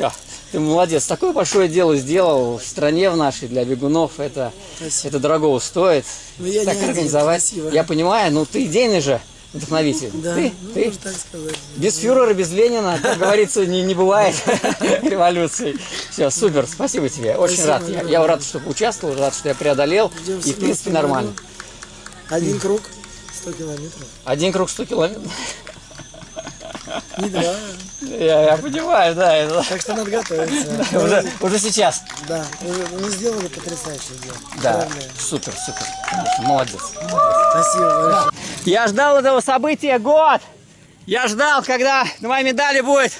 Все. Ты молодец. Такое большое дело сделал в стране в нашей для бегунов. Это, Спасибо. это дорого стоит. Ну, я так организовать. спасибо. Я понимаю, ну ты идейный же вдохновитель. Да, ты, ну, ты так сказать. без фюрера, без Ленина, как говорится, не, не бывает революции. Все, супер, спасибо тебе. Очень рад. Я, я рад, что участвовал, рад, что я преодолел. И, в 17 принципе, нормально. Один круг, 100 километров. Один круг 100 километров. Не два. Я, я понимаю, да. это- Так что надо готовиться. Уже, уже сейчас. Да, мы сделали потрясающее дело. Да, Поздравляю. супер, супер. Молодец. Спасибо большое. Я ждал этого события год. Я ждал, когда на моей медали будет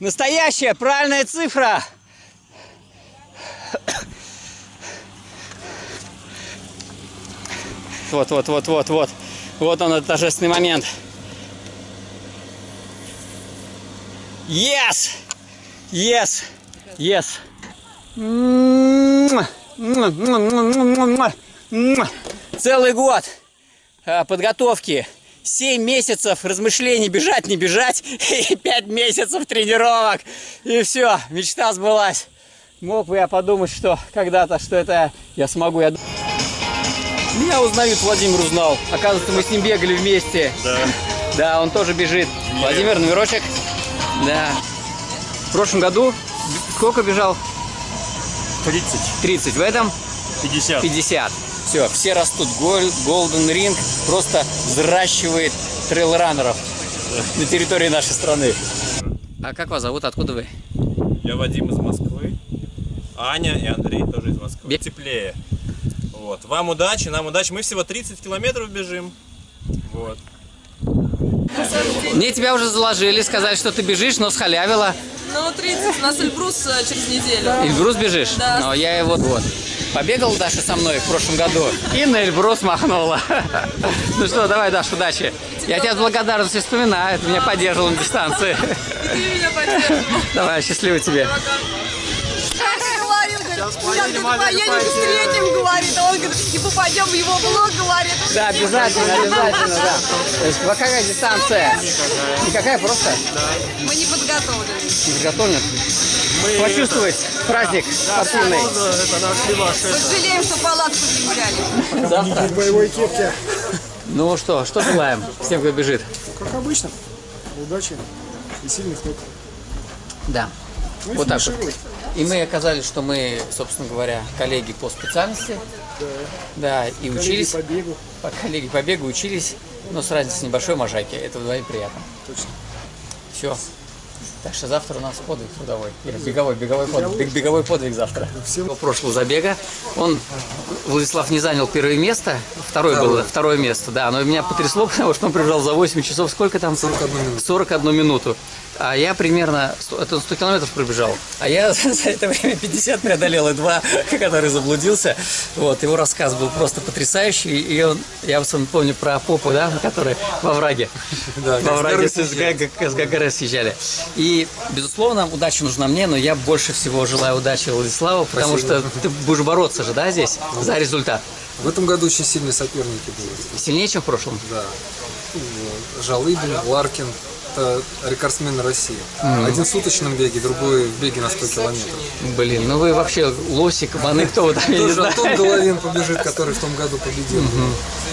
настоящая правильная цифра. Вот, вот, вот, вот, вот. Вот он, этот торжественный момент. Yes! Yes! Yes! Целый год а, подготовки. 7 месяцев размышлений, бежать, не бежать, и 5 месяцев тренировок. И все, мечта сбылась. Мог бы я подумать, что когда-то, что это я смогу. Я... Меня узнают, Владимир узнал. Оказывается, мы с ним бегали вместе. Да. Да, он тоже бежит. Владимир, номерочек. Да. В прошлом году сколько бежал? 30, 30. В этом 50. 50. Все, все растут. Golden Ring просто взращивает трейл-раннеров на территории нашей страны. А как вас зовут? Откуда вы? Я Вадим из Москвы. Аня и Андрей тоже из Москвы. Бег- Теплее. Вот. Вам удачи, нам удачи. Мы всего 30 километров бежим. Вот. Мне тебя уже заложили, сказали, что ты бежишь, но схалявила. Ну, 30, у нас Эльбрус э, через неделю. Эльбрус бежишь? Да. Но я его вот. Побегал Даша со мной в прошлом году и на Эльбрус махнула. Ну что, давай, Даша, удачи. Я тебя с благодарностью вспоминаю, ты меня поддерживал на дистанции. И ты меня поддерживал. Давай, счастливо тебе. Говорит, сейчас поедем встретим, говорит, а он говорит, и попадем в его блог, говорит. Да, обязательно, обязательно, да. То есть, какая дистанция? Никакая, просто Мы не подготовлены. подготовлен. Почувствовать праздник спортивный. Вот жалеем, что палатку не взяли. Завтра. В боевой кепке. Ну что, что желаем всем, кто бежит? Как обычно. Удачи и сильных ног. Да. Ну Вот так вот. И мы оказались, что мы, собственно говоря, коллеги по специальности. Да, и Коллеги учились. по бегу. По коллеги по бегу учились, но с разницей небольшой можайки. Это вдвоем приятно. Точно. Все. Так что завтра у нас подвиг трудовой. Или беговой, беговой подвиг. Бег- Беговой подвиг завтра. Всем- прошлого забега он, Владислав, не занял первое место. Второе было, второе место, да. Но меня потрясло, потому что он прибежал за 8 часов. Сколько там? 41 минуту. 41 минуту. А я примерно, 100 это он 100 километров пробежал. А я за это время 50 преодолел, и два, который заблудился. Вот, его рассказ был просто потрясающий. И он, я вот помню про попу, да, который во враге. Да, во враге с, ГГР съезжали. И, безусловно, удача нужна мне, но я больше всего желаю удачи Владиславу, потому что ты будешь бороться же, да, здесь за результат. В этом году очень сильные соперники были. Сильнее, чем в прошлом? Да. Вот. Жалыбин, Ларкин. Это рекордсмены России. Один в суточном беге, другой в беге на 100 километров. Блин, ну вы вообще лосик, маны, кто там, я не Тоже знаю. Антон Головин побежит, который в том году победил.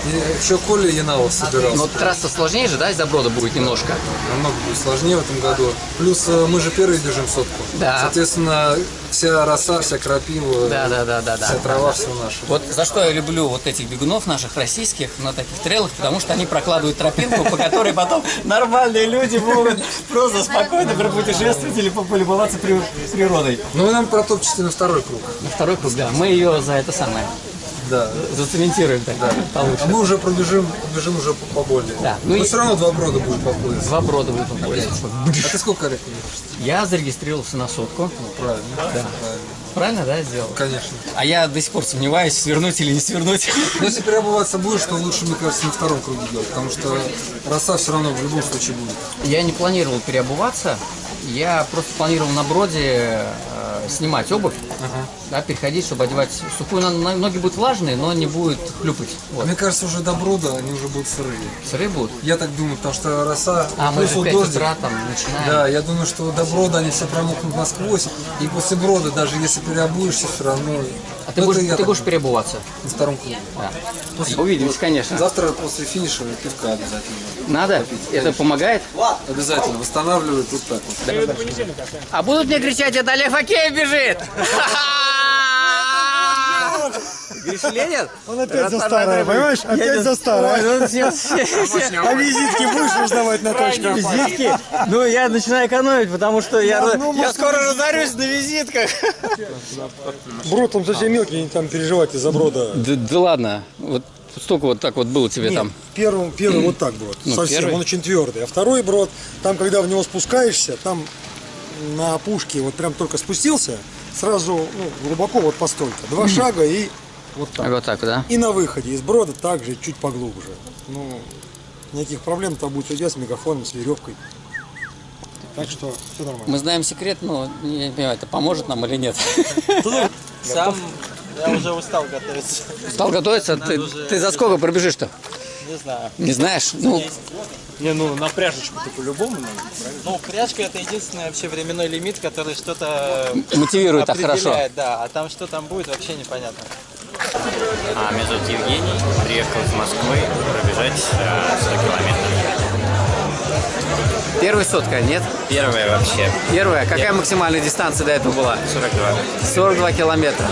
И еще Коля Янавов собирался. Но трасса сложнее же, да, из Доброда будет немножко? Намного будет сложнее в этом году. Плюс э, мы же первые бежим сотку. Да. Соответственно, вся роса, вся крапива, Да, да, да, да, да. вся трава, все наше. Вот за что я люблю вот этих бегунов наших российских на таких трейлах, потому что они прокладывают тропинку, по которой потом нормальные люди могут просто спокойно пропутешествовать или полюбоваться при- природой. Ну, вы нам протопчете на второй круг. На второй круг, да. Мы ее за это самое Да. зацементируем так получше. А мы уже пробежим, побежим уже по- поболее. Да, ну Но и- все равно два брода будет по поясу. Два брода будет побольше. А ты сколько лет? Я зарегистрировался на сотку. Правильно. Правильно. Правильно, да, сделал? Конечно. А я до сих пор сомневаюсь, свернуть или не свернуть. Но если переобуваться будешь, то лучше, мне кажется, на втором круге делать, потому что роса все равно в любом случае будет. Я не планировал переобуваться. Я просто планировал на броде э, снимать обувь, да, переходить, чтобы одевать сухую. На- на- Ноги будут влажные, но не будет хлюпать. Вот. Мне кажется, уже до брода они уже будут сырые. Сырые будут. Я так думаю, потому что роса, А, мы же в вот 5 дождик. утра там начинаем. Да, я думаю, что до брода они все промокнут насквозь. И после брода, даже если переобуешься, все равно... А ты Ну, будешь, ты так будешь переобуваться? на втором круге. Да. Увидимся, конечно. Завтра после финиша пивка обязательно. Надо? Это помогает? Обязательно восстанавливает вот так вот. А будут мне кричать, это Олег Факеев бежит! Говоришь, Ленин? Он опять за старое, понимаешь? Опять за старое. А визитки будешь узнавать на точках? Визитки? Ну, я начинаю экономить, потому что я, ну, я может, скоро разорюсь на визитках. Брод, там совсем мелкий, не там переживать из-за брода. Да, ладно, вот столько вот так вот было тебе Нет, там. первым, первый вот так брод, Ну, совсем, первый. он очень твердый. А второй брод, там, когда в него спускаешься, там на опушке вот прям только спустился, сразу ну, глубоко вот по столько. Два шага и вот так. Вот так, да? И на выходе из брода также чуть поглубже. Ну, никаких проблем там будет идти с мегафоном, с веревкой. Так что все нормально. Мы знаем секрет, но я не понимаю, это поможет нам или нет. Сам я уже устал готовиться. Стал готовиться? Ты, ты за сколько пробежишь-то? Не знаю. Не знаешь? Ну, Не, ну на пряжечку-то по-любому надо, Ну, пряжка это единственный вообще временной лимит, который что-то мотивирует так хорошо. да. А там что там будет, вообще непонятно. А, меня зовут Евгений, приехал из Москвы пробежать э, 100 километров. Первая сотка, нет? Первое вообще, Первая. Какая максимальная дистанция до этого была? 42. 42 километра.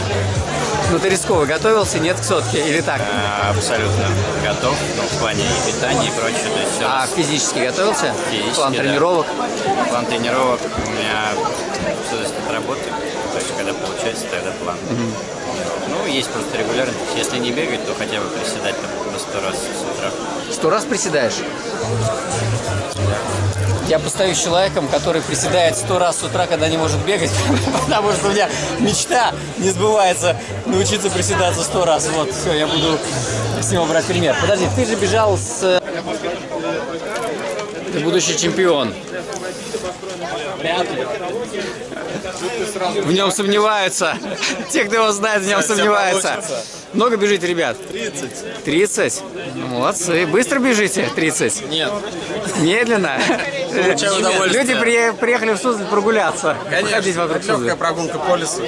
Ну ты рисково готовился, нет к сотке или так? А, абсолютно готов, ну, в плане и питания и прочее. То есть все А физически готовился? Физически, План да. тренировок? План тренировок у меня все зависит от работы. То есть, когда получается, тогда план. Ну, есть просто регулярность. Если не бегать, то хотя бы приседать там по 100 раз с утра. Сто раз приседаешь? Я постою с человеком, который приседает сто раз с утра, когда не может бегать, потому что у меня мечта не сбывается научиться приседаться сто раз. Вот, все, я буду с него брать пример. Подожди, ты же бежал с... Ты будущий чемпион. В нем сомневаются. Те, кто его знает, в нем сомневаются. Много бежите, ребят? 30. 30? Молодцы. Быстро бежите? 30? Нет. Медленно? Люди при- приехали в Суздаль прогуляться. Ходить вокруг Суздаля. прогулка по лесу.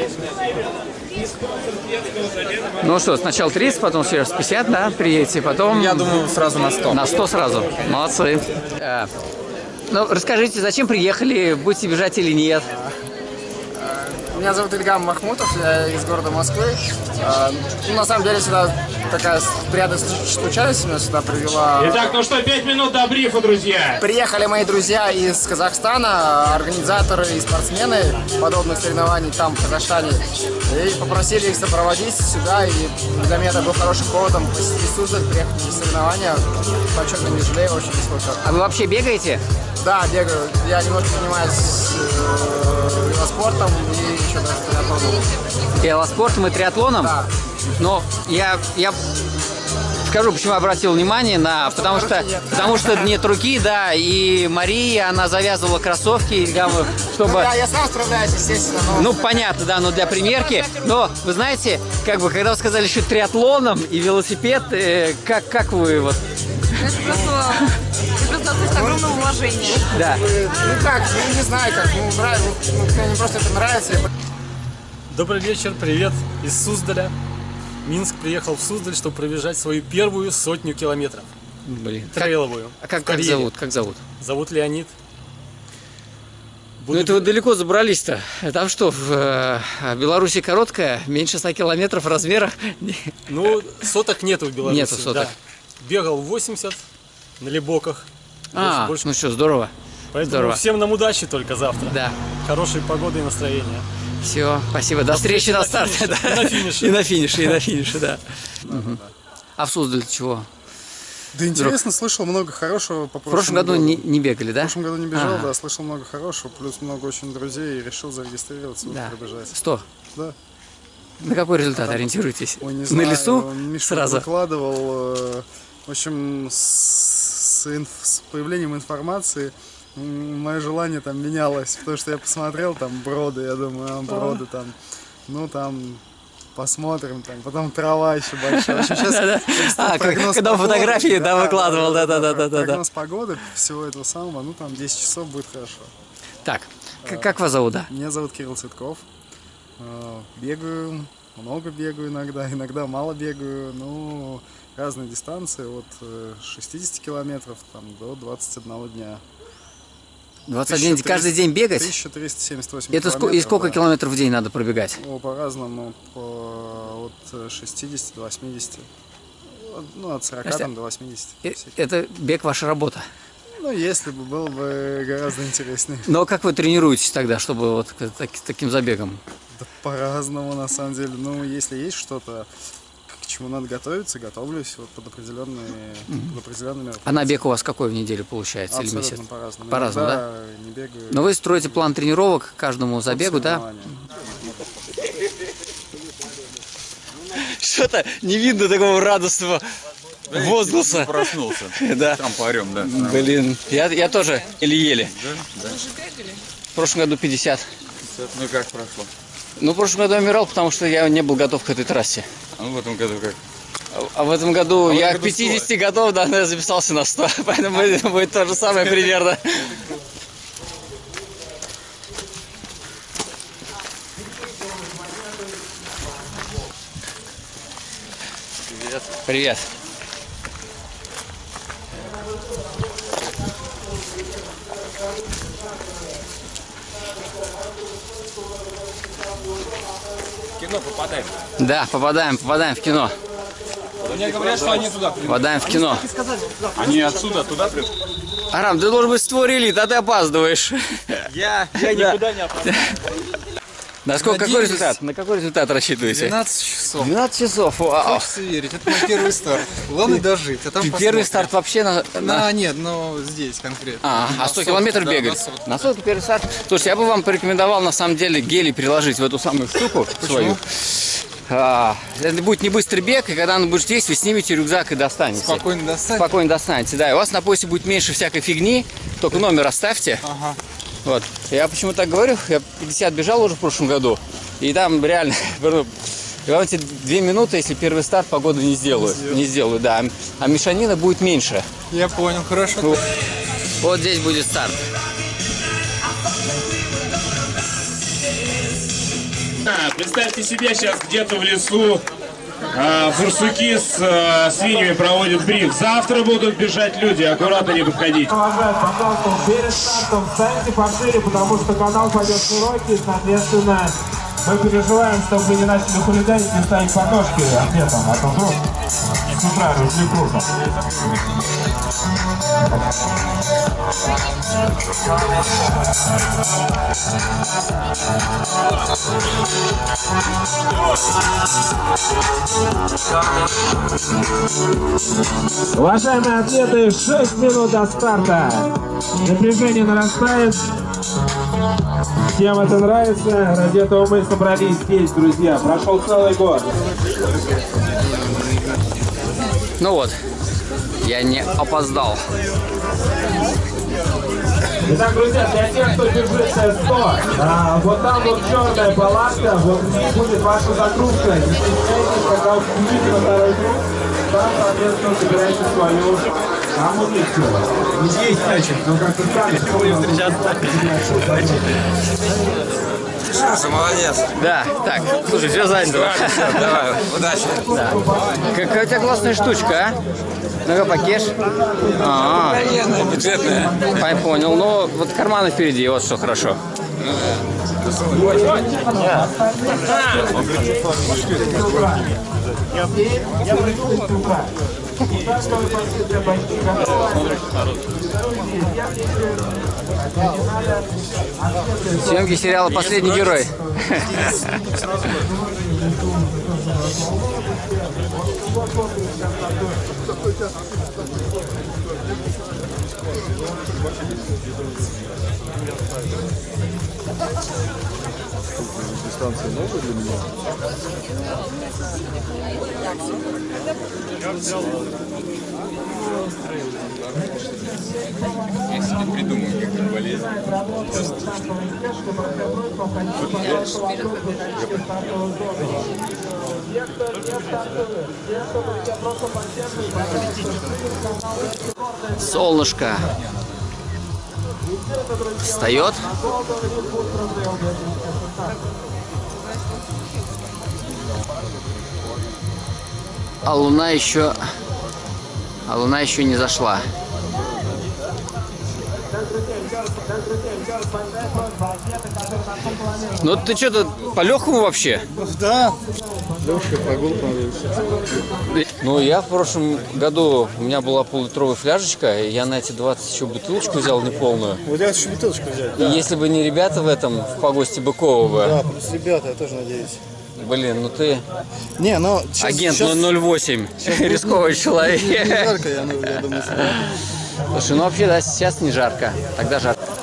Ну что, сначала 30, потом раз 50, да, приедете, потом... Я думаю, сразу на 100. На 100 сразу. Молодцы. Э, Ну, расскажите, зачем приехали, будете бежать или нет? Меня зовут Ильгам Махмутов, я из города Москвы. А, Ну, на самом деле, сюда такая приятная случайность меня сюда привела. Итак, ну что, пять минут до брифа, друзья. Приехали мои друзья из Казахстана, организаторы и спортсмены подобных соревнований там, в Казахстане. И попросили их сопроводить сюда, и для меня это был хорошим поводом посетить Суздаль, приехать на соревнования. Почетно не жалею, очень нисколько. А вы вообще бегаете? Да, бегаю. Я немножко занимаюсь э, велоспортом и еще даже триатлоном. Велоспортом и триатлоном? Да. Но я, я скажу, почему я обратил внимание на... Потому что, потому что нет руки, да, и Мария, она завязывала кроссовки, чтобы... Да, я сам справляюсь, естественно, но... Ну, понятно, да, но для примерки. Но, вы знаете, как бы, когда вы сказали еще триатлоном и велосипед, э, как, как вы вот... Это просто, относится к огромному уважению. Да. Ну как, ну не знаю, как, ну нравится, ну, мне просто это нравится. я Добрый вечер, привет из Суздаля. Минск приехал в Суздаль, чтобы пробежать свою первую сотню километров. Блин. Трейловую. А как, как зовут? Как зовут? Зовут Леонид. Ну Буду это вы далеко забрались-то. Там что, в э, Беларуси короткая, меньше 100 километров в размерах? Ну, соток нету в Беларуси. Нету соток. да. Бегал 80 на Лебоках. А, больше. ну что, здорово. Поэтому здорово. всем нам удачи только завтра. Да. Хорошей погоды и настроения. Все, спасибо. До встречи на старте. да. И на финише. И на финише, и на финише, да. А в Суздаль чего? Да интересно, слышал много хорошего по В прошлом году не, не бегали, да? В прошлом году не бежал, Ага. да, слышал много хорошего, плюс много очень друзей и решил зарегистрироваться, Да. пробежать. 100. Да. На какой результат ориентируетесь? Ой, не На знаю, лесу Миша сразу? выкладывал, э, в общем, с, с инф- с появлением информации мое желание там менялось, потому что я посмотрел там броды, я думаю, а, броды там, ну там посмотрим, там, потом трава еще большая. Общем, сейчас А, когда погоды, фотографии, да, выкладывал, да-да-да-да-да. Прогноз погоды всего этого самого, ну там 10 часов будет хорошо. Так, к- как вас зовут, да? Меня зовут Кирилл Цветков. Э, Бегаю, много бегаю иногда, иногда мало бегаю. Ну, разные дистанции, от э, 60 километров там, до 21 дня. 21 1300 каждый день бегать? 1378 Это ско- и сколько да. километров в день надо пробегать? Ну, по-разному, по, от 60 до 80. От- Ну, от 40 Подожди, там, до 80. Э, Это бег ваша работа. Ну, если бы было бы гораздо интереснее. Но как вы тренируетесь тогда, чтобы вот так- таким забегом? Да по-разному, на самом деле. Ну, если есть что-то, к чему надо готовиться, готовлюсь вот под определенные, под определенными А на бег у вас какой в неделю получается? или Абсолютно месяц? по-разному. По-разному, да? Не бегаю. Но вы строите план тренировок каждому забегу, да? Что-то не видно такого радостного возгласа. Проснулся. Да. Там парем, да. Блин, я, я тоже еле-еле. Да? В прошлом году 50. Ну и как прошло? Ну, в прошлом году я умирал, потому что я не был готов к этой трассе. А ну в этом году как? А в этом году А я году к 50 готов, да, но я записался на 100, поэтому это будет то же самое примерно. Привет. Привет. Кино попадаем. Да, попадаем, попадаем в кино. Мне говорят, что они туда Попадаем в кино. Они отсюда туда придут. Арам, ты должен быть створили, а ты опаздываешь. Я, я никуда не опоздал. На сколько, какой Надеюсь. результат? На какой результат рассчитываете? 12 часов. 12 часов, вау. Хочется верить, это мой первый старт. Главное дожить, а там Первый посмотрим. старт вообще на... На, на- нет, но здесь конкретно. А, На а 100 сотку, километров да, бегали? на сотку. На сотку первый старт. Слушайте, я бы вам порекомендовал на самом деле гели переложить в эту самую штуку свою. А, это будет не быстрый бег, и когда он будет есть, вы снимете рюкзак и достанете. Спокойно достанете? Спокойно достанете, да. И у вас на поясе будет меньше всякой фигни, только номер оставьте. Ага. Вот. Я почему так говорю? Я 50 бежал уже в прошлом году, и там реально, и вам эти две минуты, если первый старт погоду не сделаю, не сделаю, да. А мешанина будет меньше. Я понял, хорошо. Вот, вот здесь будет старт. Представьте себе, сейчас где-то в лесу а, бурсуки с а, свиньями проводят бриф. Завтра будут бежать люди, аккуратно не подходить. Уважаемые, пожалуйста, перед стартом встаньте пошире, потому что канал пойдет широкий, соответственно, мы переживаем, чтобы вы не начали хулиганить и ставить подножки ответом, а то вдруг с. Уважаемые атлеты, 6 минут до старта. Напряжение нарастает. Всем это нравится. Ради этого мы собрались здесь, друзья. Прошел целый год. Ну вот, я не опоздал. Итак, друзья, для тех, кто бежит 100, а, вот там вот черная палатка, вот в ней будет ваша загрузка. Не стесняйтесь, когда вы включите на второй круг, там, соответственно, собирайте свою амуницию. Не здесь, значит, но как-то сами. Слушай, молодец. Да, так, слушай, все занято. Давай, удачи. Да. Какая у тебя классная штучка, а? Ну-ка, покеш. А, Бюджетная. -а. понял. Ну, вот карманы впереди, вот что хорошо. Съемки сериала «Последний герой». Дистанция новая для меня. Я себе не придумаю, как это полезно. Солнышко встает. А луна еще, а луна еще не зашла. Ну ты что тут по легкому вообще? Да. Легкая прогулка. Ну, я в прошлом году, у меня была полулитровая фляжечка, и я на эти 20 еще бутылочку взял неполную. Вот я еще бутылочку взять. И если бы не ребята в этом, в погосте Быкова бы, Да, плюс ребята, я тоже надеюсь. блин, ну ты Не, но сейчас, агент сейчас, 008, рисковый человек. Не жарко, я, ну, я думаю, что- Слушай, ну вообще, да, сейчас не жарко, тогда жарко.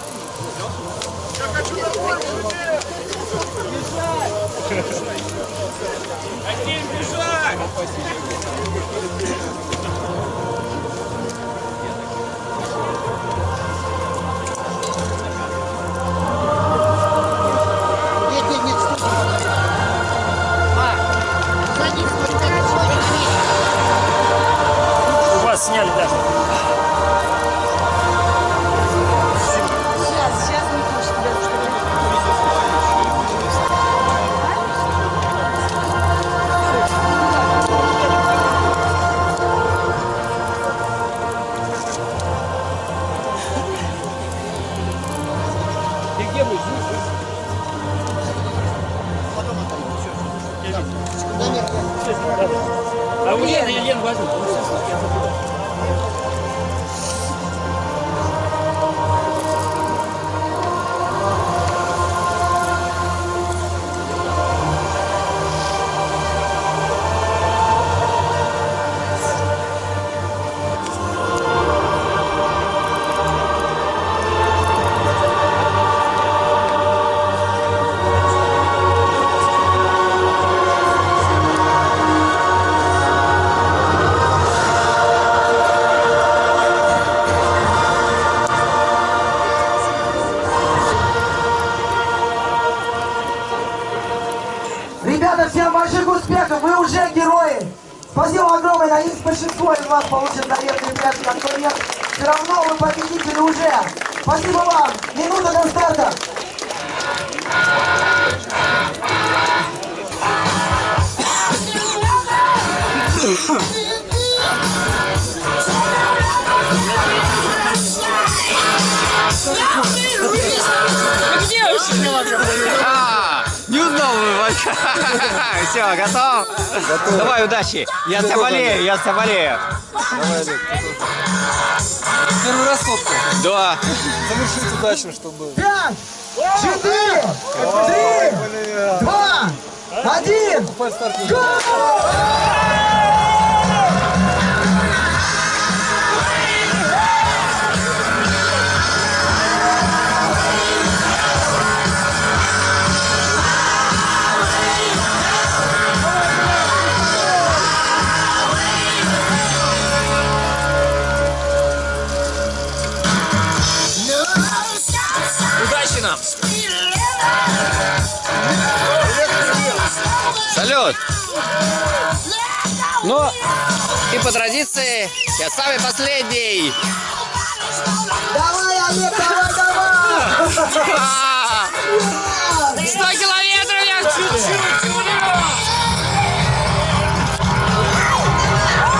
Больших успехов, вы уже герои. Спасибо огромное, надеюсь, большинство из вас получит заветные пятки, а нет, все равно вы победители уже. Спасибо вам, минута до старта. Где? Не узнал вы Все, готов? Давай, удачи. Я за тебя болею, я за тебя болею. Первый раз сотка. Да. Завершить удачно, чтобы... Пять, четыре, три, два, один. Удачи Салют! Ну, и по традиции, я самый последний. Давай, Олег, давай, давай. А, 100 километров я чуть-чуть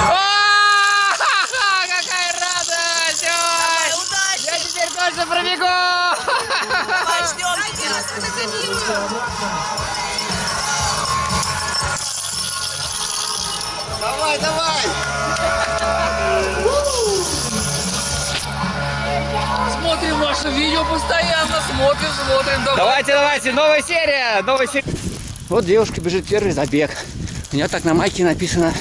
А, Какая радость! Ой, Я Давай, давай. Смотрим ваше видео постоянно, смотрим, смотрим. Давайте, давайте, новая серия, новая серия. Вот девушка бежит первый забег. У нее так на майке написано.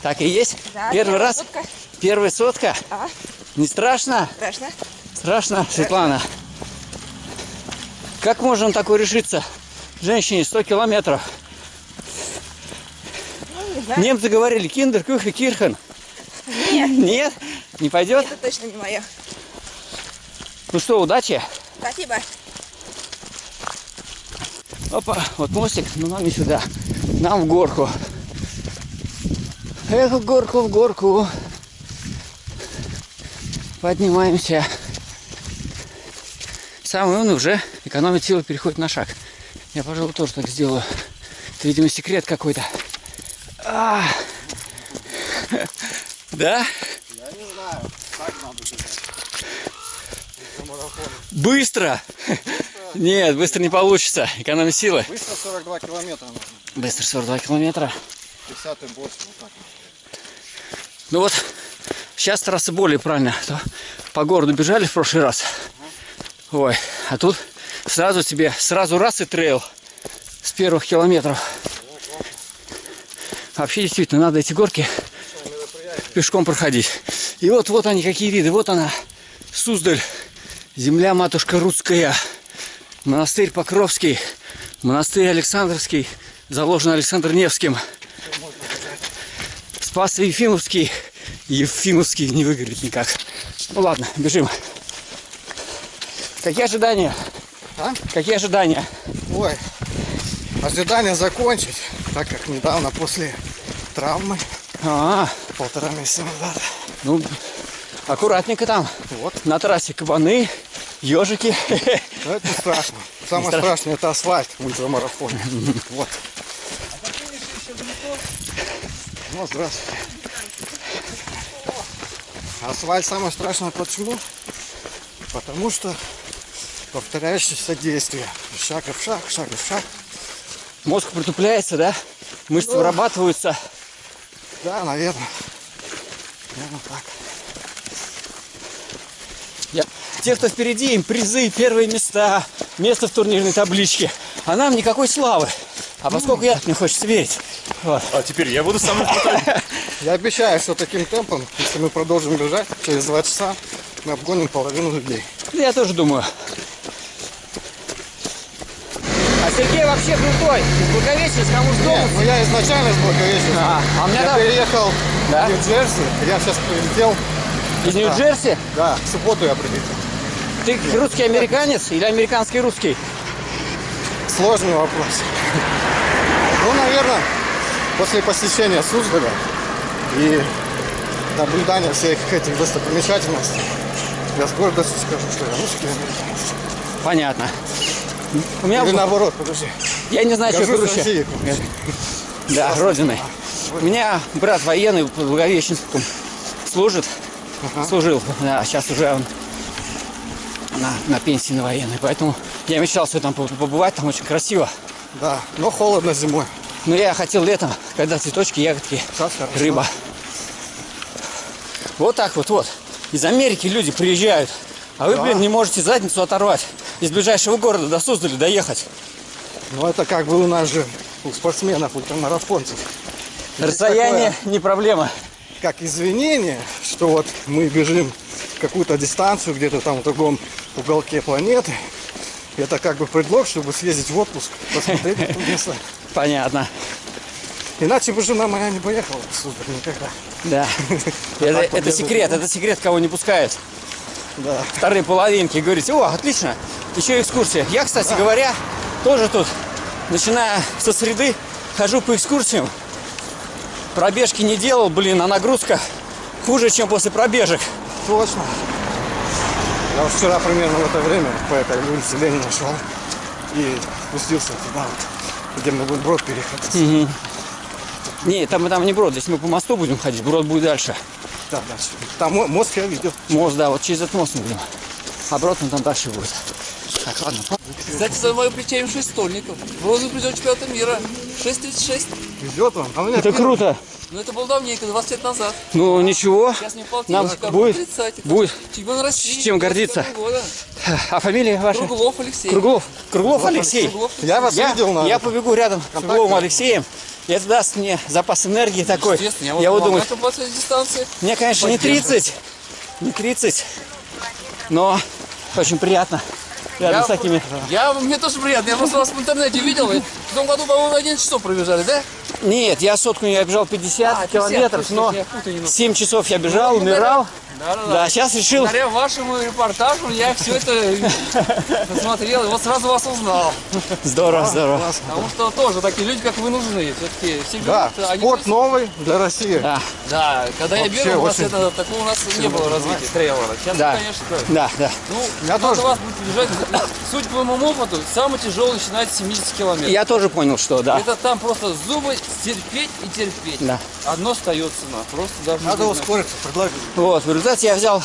Так и есть? Да, первый раз? сотка. Первая сотка? А? Не страшно? Страшно? Страшно, Светлана. Как можно такое решиться? Женщине 100 километров. Ну, знаю. Немцы говорили киндер, кюхе, кирхен. Нет. Нет? Не пойдет? Это точно не мое. Ну что, удачи. Спасибо. Опа, вот мостик, но нам не сюда. Нам в горку. Эх, в горку, в горку. Поднимаемся. Самый умный уже экономит силы, переходит на шаг. Я, пожалуй, тоже так сделаю. Это, видимо, секрет какой-то. А. Да? Я не знаю, так надо бежать. Быстро! Нет, быстро не получится. Экономить силы. Быстро 42 километра нужно. Быстро 42 километра. 50 и больше, вот так. Ну вот, сейчас трасса более правильная. А то по городу бежали в прошлый раз. Ой, а тут сразу тебе, сразу раз и трейл с первых километров. Вообще действительно надо эти горки пешком проходить. И вот, вот они какие виды. Вот она, Суздаль, земля матушка русская, монастырь Покровский, монастырь Александровский, заложен Александр Невским. Спас Ефимовский. Ефимовский не выгорит никак. Ну ладно, бежим. Какие ожидания? А? Какие ожидания? Ой, ожидание закончить, так как недавно после травмы, А, полтора месяца назад, ну, аккуратненько там. Вот. На трассе кабаны, ежики. но это страшно. Самое страшно. страшное это асфальт в ультрамарафоне. Вот. Ну, здравствуйте. Асфальт самое страшное почему? Потому что повторяющиеся действия. Шаг в шаг, шаг в шаг. Мозг притупляется, да? Мышцы Да. вырабатываются. Да, наверное. Наверное, так. Я... Те, кто впереди, им призы, первые места, место в турнирной табличке. А нам никакой славы. А поскольку я, мне хочется верить. Вот. А теперь я буду самым крутым. Я обещаю, что таким темпом, если мы продолжим бежать, через два часа мы обгоним половину людей. Я тоже думаю. А Сергей вообще крутой. Из Благовещенска, кому с дома. Нет, ну я изначально из Благовещенска. А, а меня я там- переехал Да? в Нью-Джерси, я сейчас прилетел. Из Нью-Джерси? Да, в субботу я прилетел. Ты русский американец или американский русский? Сложный вопрос. Ну, наверное, после посещения Суздаля и наблюдания всех этих достопримечательностей, я с гордостью скажу, что я русский американец. Понятно. У меня Или наоборот, подожди. Я не знаю, что Горжусь круче. Россией. Да, родиной. У меня брат военный в Благовещенском служит. Служил. Да, сейчас уже он на, на пенсии на военной. Поэтому я мечтал все там побывать, там очень красиво. Да, но холодно зимой. Но я хотел летом, когда цветочки, ягодки, рыба. Вот так вот, вот. Из Америки люди приезжают. А вы, Да. блин, не можете задницу оторвать. Из ближайшего города до Суздаля доехать. Ну, это как бы у нас же, у спортсменов, ультрамарафонцев. Расстояние такое, не проблема. Как извинение, что вот мы бежим какую-то дистанцию где-то там в другом уголке планеты. Это как бы предлог, чтобы съездить в отпуск, посмотреть это место. Понятно. Иначе бы жена моя не поехала в Суздаль никогда. Да. Это, это секрет, это секрет, кого не пускают. Да. Вторые половинки. Говорите, о, отлично, еще экскурсия. Я, кстати говоря, тоже тут, начиная со среды, хожу по экскурсиям. Пробежки не делал, блин, а нагрузка хуже, чем после пробежек. Точно. Я вот вчера примерно в это время по этой улице Ленина шел и спустился туда вот, где мы будем брод переходить. Мгм. Не, там, там не брод, здесь мы по мосту будем ходить, брод будет дальше. Да, дальше. Там мо- мост я видел. Мост, да, вот через этот мост мы будем. А он там дальше будет. Так, ладно. Кстати, за мое плече М6 стольников. Бронзовый призер чемпионата мира. 6.36. Везет вам. А у меня Это первый. круто. Ну это был давненько, 20 лет назад. Ну ничего, Сейчас мне нам полтинничка, будет, 30 будет Чемпион России. с чем гордиться. 22 года. А фамилия ваша? Круглов Алексей. Круглов. Круглов Алексей. Круглов Я вас я, видел на Я побегу рядом с Кругловым Алексеем. И это даст мне запас энергии такой. Я, Я буду думать, мне, конечно, не Поддерживать. 30, не 30, но очень приятно рядом Я, с такими. я, мне тоже приятно. Я просто вас в интернете видел. Вы в том году, по-моему, на 11 часов пробежали, да? Нет, я сотку я бежал 50 А, 50, километров, точно, но я путаю немного. 7 часов я бежал, Ну, умирал. Да, сейчас решил. Благодаря вашему репортажу я все это посмотрел и вот сразу вас узнал. Здорово, здорово. Потому что тоже такие люди, как вы, нужны. Все-таки все Да, берут, они спорт новый для России. Да. Да, когда я бегал, у вас очень- это, такого у нас не было развития трейлера. Сейчас, Да. конечно, Да, да. Ну, Я надо тоже. вас будет бежать. Судя по моему опыту, самый тяжелый начинается с 70 километров. Я тоже понял, что да. Это там просто зубы терпеть и терпеть. Да. Одно остается на. Просто даже Надо не ускориться, предлагаю. Вот, в результате я взял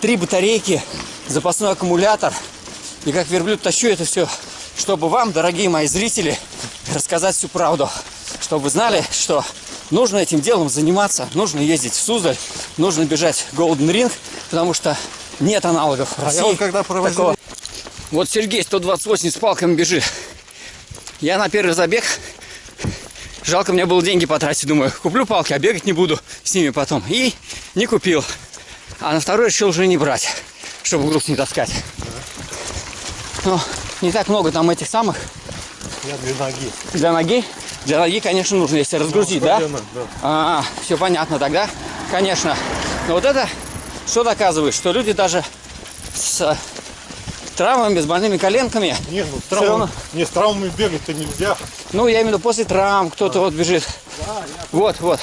три батарейки, запасной аккумулятор. И как верблюд тащу это все, чтобы вам, дорогие мои зрители, рассказать всю правду. Чтобы вы знали, что нужно этим делом заниматься, нужно ездить в Суздаль, нужно бежать Golden Ring, потому что нет аналогов в А России. я вот когда проводил- такого. Вот Сергей 128 с палками бежит. Я на первый забег Жалко, мне было деньги потратить, думаю, куплю палки, а бегать не буду с ними потом. И не купил. А на второй решил уже не брать, чтобы груз не таскать. Ну, не так много там этих самых Я для ноги. для ноги. Для ноги, конечно, нужно, если разгрузить, да? Спортивно, да. А, все понятно тогда, конечно. Но вот это что доказывает, что люди даже с травмами, с больными коленками, Не, ну с травмами, равно. не, с травмами бегать-то нельзя. ну, я имею в виду после травм, кто-то вот бежит. Вот, вот.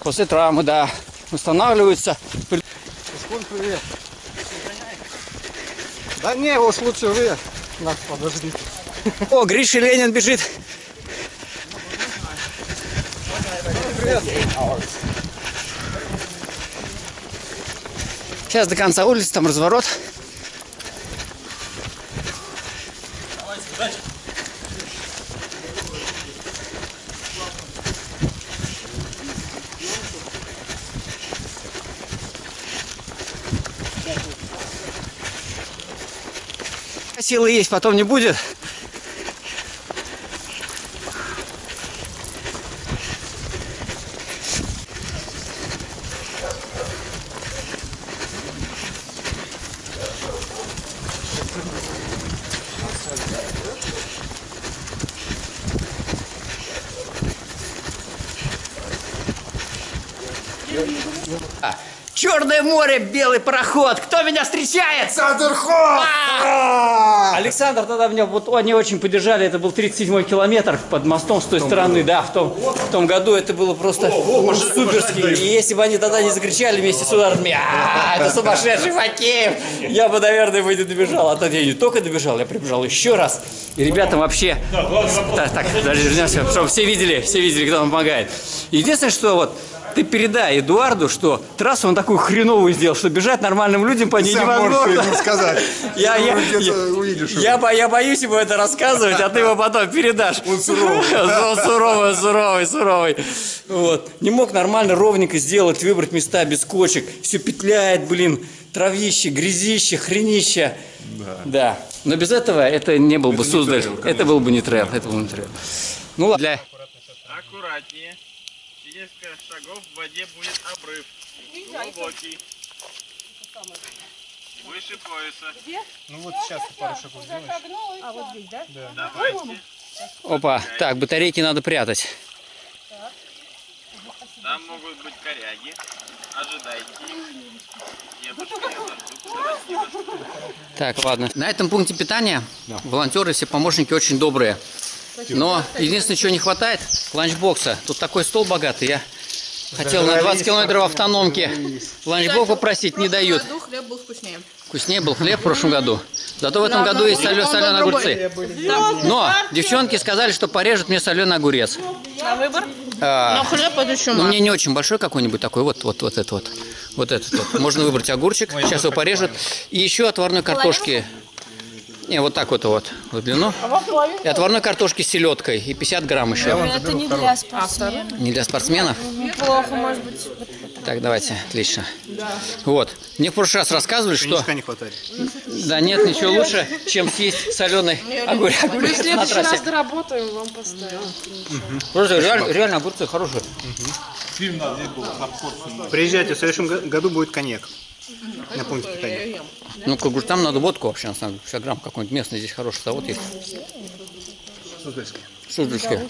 После травмы, да. Устанавливаются. Шкун, привет. Да не, уж лучше вы. Нас подождите. О, Гриша Ленин бежит. Сейчас до конца улицы, там разворот. Силы есть, потом не будет. Белый пароход. Кто меня встречает? А! Александр тогда меня, вот они очень поддержали, это был 37-й километр под мостом с той стороны, да, в том, в том году это было просто суперски. И если бы они тогда не закричали вместе с ударами, «А, это сумасшедший Факеев, я бы, наверное, бы не добежал. А тогда я не только добежал, я прибежал еще раз. И ребята вообще... Так, так, даже вернемся, чтобы все видели, все видели, кто нам помогает. Единственное, что вот ты передай Эдуарду, что трассу он такую хреновую сделал, что бежать нормальным людям по ней сам невозможно. ему сказать. Я, я, я, увидишь его. я, я боюсь ему это рассказывать, а ты его потом передашь. Он суровый. Суровый, суровый, суровый. Вот. Не мог нормально, ровненько сделать, выбрать места без кочек. Все петляет, блин, травище, грязище, хренище. Да. Но без этого это не был бы Суздаль. Это был бы не трейл. Это был бы не трейл. Ну ладно. Для- Аккуратнее. Через несколько шагов в воде будет обрыв. Глубокий. Выше пояса. Ну вот сейчас ты пару шагов сделаешь. А вот здесь, да? Давайте. Опа. Так, батарейки надо прятать. Там могут быть коряги. Ожидайте их. Так, ладно. На этом пункте питания волонтеры, все помощники очень добрые. Но единственное, чего не хватает, ланчбокса. Тут такой стол богатый. Я хотел на 20 километров автономки ланчбок попросить, не дают. В году хлеб был вкуснее. Вкуснее был хлеб в прошлом году. Зато в этом году есть солё- соленые огурцы. Но девчонки сказали, что порежут мне соленый огурец. На выбор? А, Но хлеб это еще Ну, мне не очень большой какой-нибудь такой, вот, вот, вот этот вот. Вот этот вот. Можно выбрать огурчик, сейчас его порежут. И еще отварной картошки. Не, вот так вот вот, в длину. И отварной картошки с селедкой. И 50 грамм еще. Это не для спортсменов. Не для спортсменов? Неплохо, может быть. Так, давайте, отлично. Вот. Мне в прошлый раз рассказывали, что... не хватает. Да нет, ничего лучше, чем съесть соленый огурец, Мы в следующий раз доработаем, вам поставим. Просто реально, огурцы хорошие. Приезжайте, в следующем го- году будет коньяк. На пункте питания. Ну, к огурцам надо водку вообще, на самом деле. 50 грамм какой-нибудь местный здесь хороший завод есть. Суздальский. Суздальская.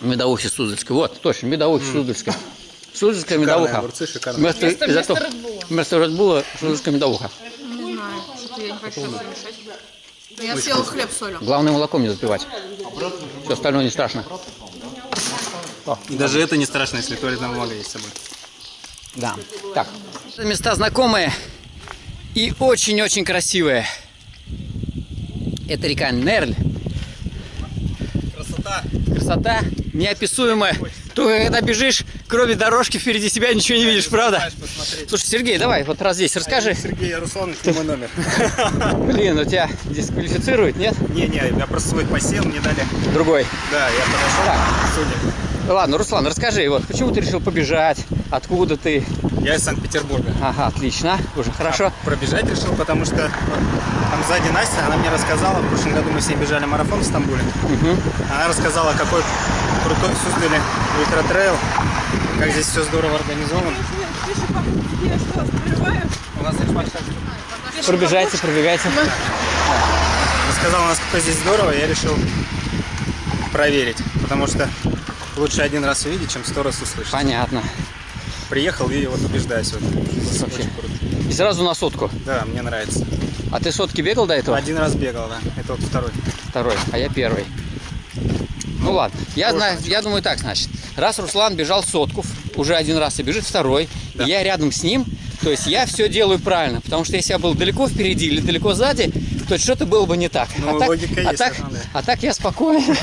Медовухи Суздальская. Вот, точно, медовухи Суздальская. Суздальская медовуха. огурцы, шикарные. Вместо, вместо. Вместо Red Bull шелушка медовуха. Не знаю, что-то я не хочу. Я съела хлеб с солью. Главное молоком не запивать. Все остальное не страшно. И даже это не страшно, если туалетная бумага есть с собой. Да. Так. Места знакомые и очень-очень красивые. Это река Нерль. Красота. Красота неописуемая. Только когда бежишь, кроме дорожки впереди себя ничего не видишь, правда? Слушай, Сергей, давай вот раз здесь расскажи. Сергей Ярусланович, ты мой номер. Блин, у тебя дисквалифицируют, нет? Не-не, я просто свой посел, мне дали. Другой. Да, я подошел. Судя. Ладно, Руслан, расскажи, вот почему ты решил побежать? Откуда ты? Я из Санкт-Петербурга. Ага, отлично, уже хорошо. Пробежать решил, потому что там сзади Настя, она мне рассказала, в прошлом году мы с ней бежали марафон в Стамбуле. Она рассказала, какой крутой Суздале ультра-трейл, как здесь все здорово организовано. У нас Пробежайте, пробегайте. Рассказала, насколько здесь здорово, я решил проверить, потому что лучше один раз увидеть, чем сто раз услышать. Понятно. Приехал и вот убеждаюсь. Вот. Вообще. И сразу на сотку? Да, мне нравится. А ты сотки бегал до этого? Один раз бегал, да. Это вот второй. Второй, а я первый. Ну ладно, я знаю, я думаю так, значит, раз Руслан бежал сотку, уже один раз и бежит второй, и я рядом с ним, то есть я все делаю правильно, потому что если я был далеко впереди или далеко сзади, то что-то было бы не так. Ну, а, так логика а, есть, так, да. а так я спокоен.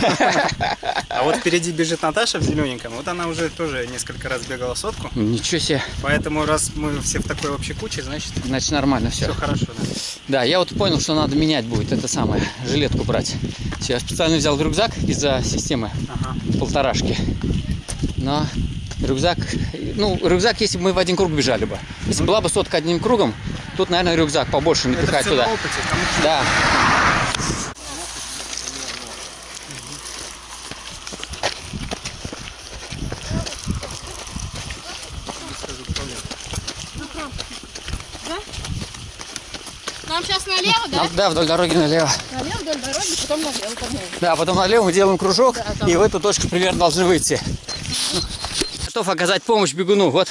А вот впереди бежит Наташа в зелененьком. Вот она уже тоже несколько раз бегала сотку. Ничего себе. Поэтому раз мы все в такой общей куче, значит, Значит, нормально все. все хорошо. Да. Да, я вот понял, что надо менять будет это самое, жилетку брать. Всё, Я специально взял рюкзак из-за системы полторашки. Но рюкзак, ну, рюкзак, если бы мы в один круг бежали бы. Если была бы сотка одним кругом, тут, наверное, рюкзак побольше напихать туда. опыте. Да. Нам сейчас налево, да? Нам- да, вдоль дороги налево. Налево вдоль дороги, потом налево, по-моему. Да, потом налево мы делаем кружок, Да, там. и в эту точку примерно должны выйти. Готов оказать помощь бегуну. Вот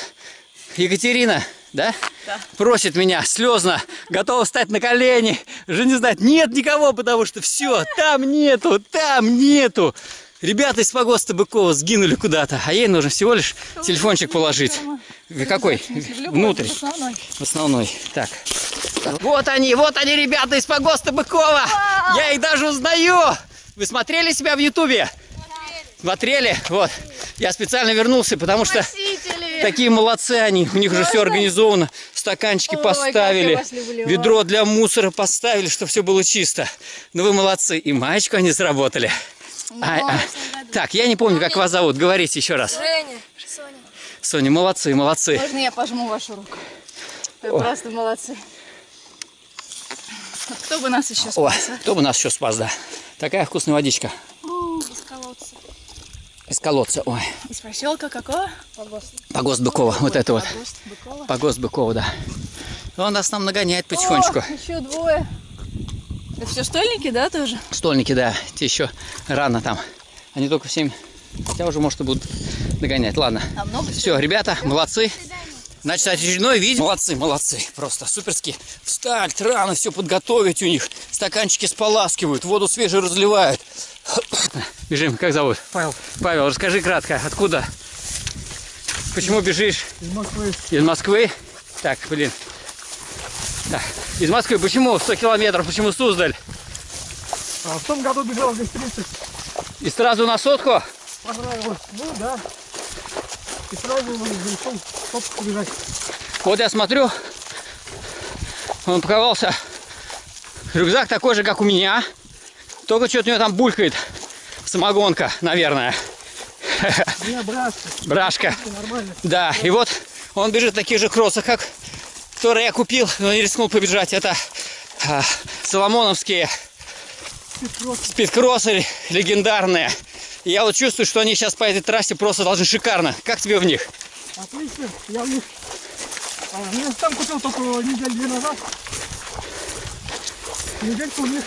Екатерина, да? Да. Просит меня слезно, готова встать на колени. Уже не знает, нет никого, потому что все, там нету, там нету. Ребята из погоста Быкова сгинули куда-то, а ей нужно всего лишь телефончик положить. В Какой? Внутрь. В основной. Так. Вот они, вот они, ребята из погоста Быкова. Я их даже узнаю. Вы смотрели себя в Ютубе? Смотрели? Вот. Я специально вернулся, потому что такие молодцы они. У них уже все организовано. Стаканчики Ой, поставили. Ведро для мусора поставили, чтобы все было чисто. Ну вы молодцы. И маечку они сработали. А, а. Так, я не помню, как вас зовут. Говорите еще раз. Женя, Соня. Соня, молодцы, молодцы. Можно я пожму вашу руку? Вы О. просто молодцы. Кто бы нас еще О, спас, а? кто бы нас еще спас, да. Такая вкусная водичка. Из колодца. Ой. Из поселка какого? Погост. Погост Быкова. Вот это вот. Погост Быкова. Погост Быкова, да. Он нас там нагоняет потихонечку. О, еще двое. Это все стольники, да, тоже? Стольники, да. Те еще рано там. Они только в 7. Хотя уже, может, и будут догонять. Ладно. А много Все, ребята, молодцы. Значит, очередной видео. Молодцы, молодцы. Просто суперски. Встать рано, все подготовить у них. Стаканчики споласкивают, воду свежую разливают. Бежим, как зовут? Павел. Павел, расскажи кратко, откуда? Почему бежишь? Из Москвы. Из Москвы? Так, блин. Так, из Москвы. Почему 100 километров? Почему Суздаль? А в том году бежал здесь 30. И сразу на сотку? Понравилось. Ну да. И сразу решил сотку бежать. Вот я смотрю, он упаковался. Рюкзак такой же, как у меня. Только что-то у него там булькает. Самогонка, наверное. У брашка. Брашка. Да, и вот он бежит в таких же кроссах, как которые я купил, но не рискнул побежать. Это а, соломоновские спидкроссы легендарные. И я вот чувствую, что они сейчас по этой трассе просто должны шикарно. Как тебе в них? Отлично. Я в них... А, я сам купил только неделю назад. Недельку в них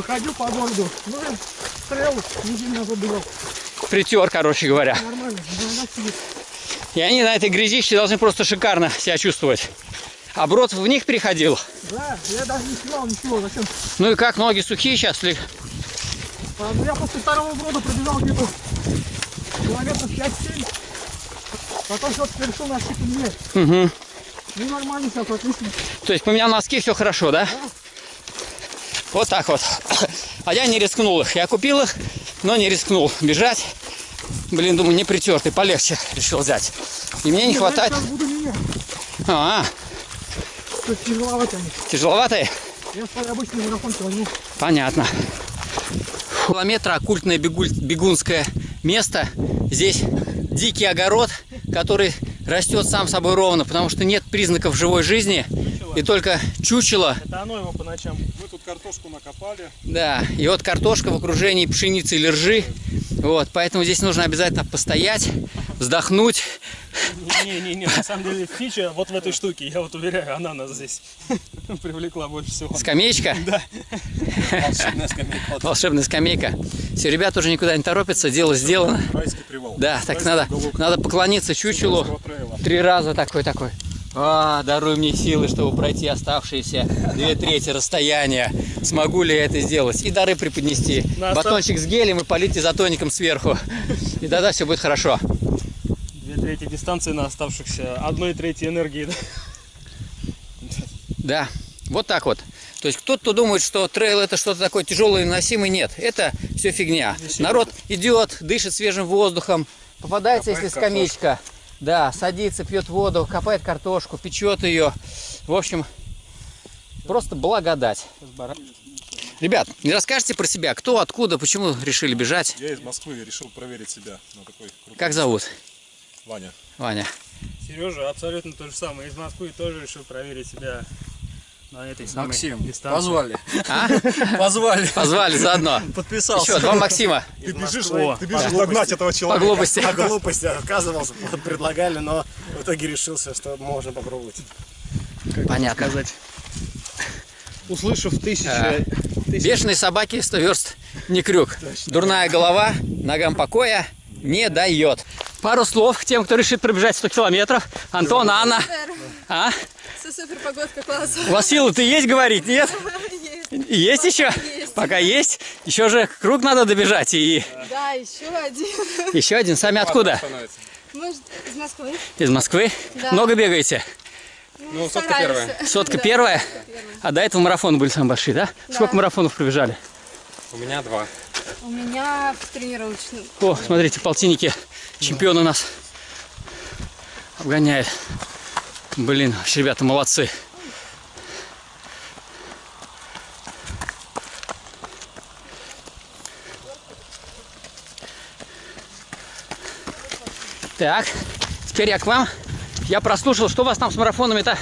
походил по городу. Ну, я трейл неделю назад бежал. Притер, короче говоря. Нормально. И они на этой грязище должны просто шикарно себя чувствовать. А Брод в них переходил. Да, я даже не снимал ничего, зачем? Ну и как, ноги сухие сейчас? ли? А, ну, Я после второго брода пробежал где-то километров 5-7. Потом все-таки решил носки поменять. Угу. Ну нормально сейчас, отлично. То есть поменял носки, все хорошо, да? Вот так вот. А я не рискнул их. Я купил их, но не рискнул бежать. Блин, думаю, не притертый, полегче решил взять. И мне не хватает... А, Что тяжеловато они. тяжеловатые? Я свой обычный марафонки возьму. Понятно. Километра оккультное бегунское место. Здесь дикий огород, который растет сам собой ровно, потому что нет признаков живой жизни. И только чучело Это оно его по ночам. Мы тут картошку накопали. Да, и вот картошка в окружении пшеницы или ржи. Вот, поэтому здесь нужно обязательно постоять, вздохнуть. Не-не-не, на самом деле фича вот в этой штуке, я вот уверяю, она нас здесь привлекла больше всего. Скамеечка? Да. Волшебная скамейка. Волшебная скамейка. Все, ребята уже никуда не торопятся, дело сделано. Райский привал. Да, так надо, надо поклониться чучелу. Три раза такой-такой. А, даруй мне силы, чтобы пройти оставшиеся две трети расстояния. Смогу ли я это сделать? И дары преподнести. На Батончик с гелем и полить изотоником сверху. И тогда все будет хорошо. Две трети дистанции на оставшихся одной трети энергии. да? Да, вот так вот. То есть кто-то думает, что трейл это что-то такое тяжелое и носимое. Нет, это все фигня. Народ идет, дышит свежим воздухом, попадается, если скамеечка. Да, садится, пьет воду, копает картошку, печет ее. В общем, просто благодать. Ребят, не расскажете про себя, кто, откуда, почему решили бежать? Я из Москвы решил проверить себя на такой крутой Как зовут? Ваня. Ваня. Сережа абсолютно то же самое. Из Москвы тоже решил проверить себя на этой самой Максим, дистанции. позвали. А? Позвали. Позвали заодно. Подписался. Еще два Максима. Ты бежишь, О, ты бежишь догнать этого человека. По глупости. По глупости отказывался, предлагали, но в итоге решился, что можно попробовать. Понятно. Услышав тысячи... А, Бешеные собаки 100 верст не крюк. Дурная голова ногам покоя не дает. Пару слов к тем, кто решит пробежать 100 километров. Антон, Анна. А? Погодка класс. У вас силы-то есть говорить, нет? Есть. Есть еще? Есть. Пока есть. Еще же круг надо добежать. И Да, еще один. еще один. Сами откуда? Может, из Москвы? Из Москвы? Да. Много бегаете? Ну, сотка первая. Сотка Да. первая? А до этого марафоны были самые большие, да? Да. Сколько марафонов пробежали? У меня два. У меня в тренировочном. О, смотрите, полтинники. Чемпион у нас обгоняет. Блин, вообще, ребята, молодцы. Так, теперь я к вам. Я прослушал, что у вас там с марафонами-то?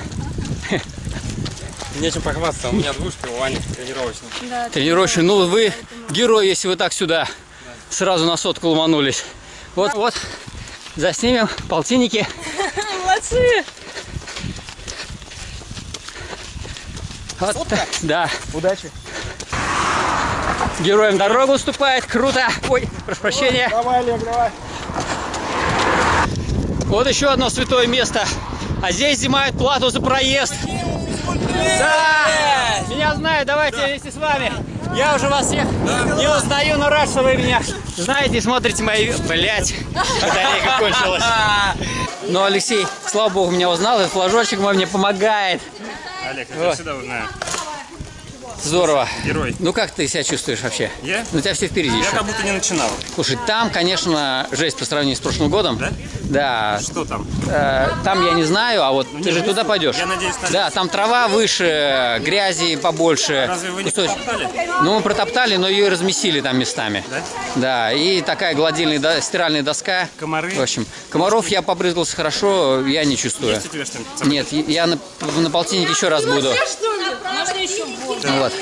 Нечем похвастаться, у меня двушка, у Вани тренировочная. Да, Тренировочный. Ну, вы герой, если вы так сюда сразу на сотку ломанулись. Вот, вот, заснимем полтинники. Молодцы! Вот, так, да. Удачи. Героям дорогу уступает. Круто. Ой, прошу прощения. Давай, Олег, давай. Вот еще одно святое место. А здесь взимают плату за проезд. Да! Меня знают, давайте вместе с вами. Я уже вас всех не узнаю, но рад, что вы меня знаете и смотрите мои... Блять, батарейка кончилась. Но Алексей, слава богу, меня узнал, и флажочек мой мне помогает. Олег, я Вот. всегда узнаю. Здорово. Герой. Ну как ты себя чувствуешь вообще? Я? Ну у тебя все впереди Я еще. как будто не начинал. Слушай, там, конечно, жесть по сравнению с прошлым годом. Да? Да. Что там? Э, там я не знаю, а вот ты не, же туда пойдешь. Я надеюсь, там- Да, там трава выше, грязи побольше. Разве вы не Кусочек. протоптали? Ну, мы протоптали, но ее и разместили там местами. Да? Да, и такая гладильная до- стиральная доска. Комары? В общем, комаров я побрызгался хорошо, я не чувствую. Есть у тебя? Нет, я на, на полтиннике еще раз буду. Можно еще больше? Вот.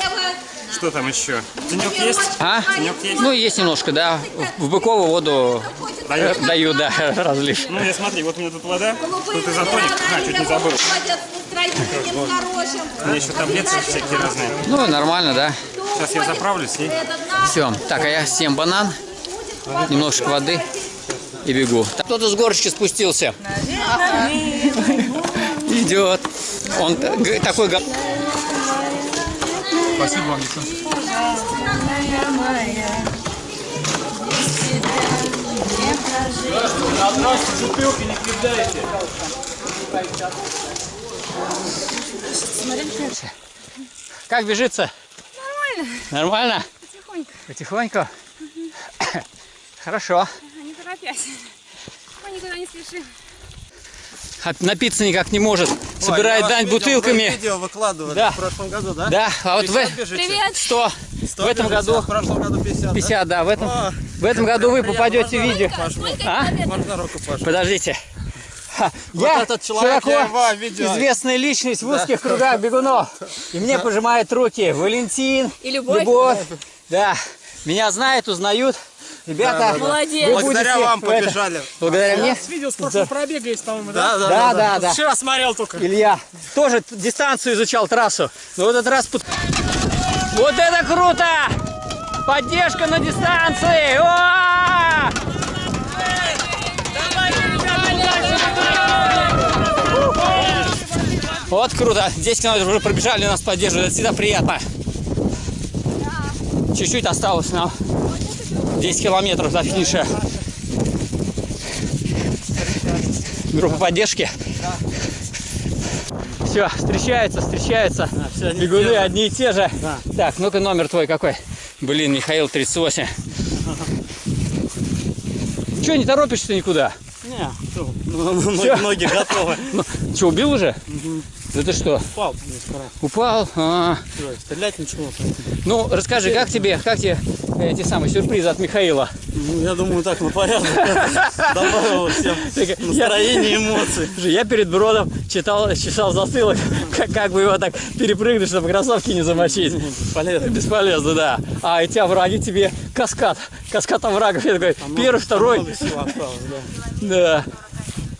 Что там еще? Тенек есть? А? Тенек есть? Ну, есть немножко, да. В быковую воду Даешь? э, даю, да, разлив. Ну, я смотри, вот у меня тут вода, тут изотоник. А, чуть не забыл. У меня еще таблетки всякие разные. Ну, нормально, да. Сейчас я заправлюсь и... Все. Так, а я съем банан, немножко воды. и бегу. Кто-то с горочки спустился. Идет. Он такой... Спасибо вам, девчонки. Как бежится? Нормально. Нормально? Потихоньку. Потихоньку? Хорошо. Не торопясь. Мы никуда не спешим. А напиться никак не может. Собирает дань бутылками. видео выкладывали Да. в прошлом году, да? Да, а вот в, 50 бежите? Привет. 100. 100 в этом году а В прошлом году 50, 50, да, в этом, О, в этом году вы попадете в видео. А? Можно руку пожать? Подождите. Ха, Вот Я этот человек, широко я видел. известная личность в узких кругах бегунов. И мне пожимают руки Валентин, И Любовь. Да, меня знают, узнают. Ребята, Да, да, да. Молодец. вы Благодаря вам в это- побежали. Благодаря мне? Видео с прошлого пробега есть, по-моему, Да, да, Да, да, да. Вчера смотрел только. Илья тоже дистанцию изучал, трассу. Но в этот раз... Вот это круто! Поддержка на дистанции! О! Вот круто. 10 километров уже пробежали, нас поддерживают. Это всегда приятно. Чуть-чуть осталось нам. 10 километров до финиша. Группа поддержки. Все, встречаются, встречаются. Бегуны одни и те же. Так, ну-ка номер твой какой? Блин, Михаил 38. Че, не торопишься никуда? Не, Всё. ноги готовы. Че, убил уже? Да ты что? Упал. Упал? А. Всё, Стрелять ничего. Ну, расскажи, как тебе, как тебе эти самые сюрпризы от Михаила? Ну, я думаю, так на порядок. Добавил всем настроение, эмоции. Я перед бродом читал, читал засылок, как, как бы его так перепрыгнуть, чтобы кроссовки не замочить. Бесполезно. Бесполезно, да. А эти овраги тебе каскад, каскад оврагов. Я такой, первый, второй. Осталось, да.